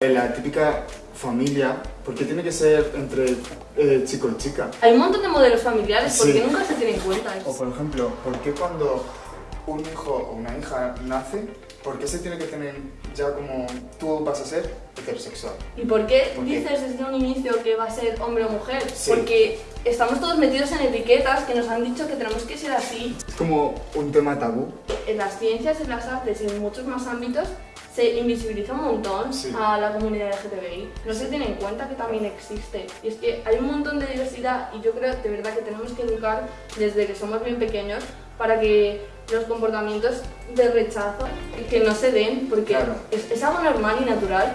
La típica familia, ¿por qué tiene que ser entre eh, chico y chica? Hay un montón de modelos familiares, ¿por Sí. qué nunca se tiene en cuenta O eso? por ejemplo, ¿por qué cuando un hijo o una hija nace, por qué se tiene que tener ya como tú vas a ser heterosexual? ¿Y por qué ¿Por qué? dices desde un inicio que va a ser hombre o mujer? Sí. Porque estamos todos metidos en etiquetas que nos han dicho que tenemos que ser así. Es como un tema tabú. En las ciencias, en las artes y en muchos más ámbitos se invisibiliza un montón Sí. a la comunidad LGTBI. No se tiene en cuenta que también existe. Y es que hay un montón de diversidad y yo creo de verdad que tenemos que educar desde que somos bien pequeños para que los comportamientos de rechazo que no se den porque Claro. es, es algo normal y natural.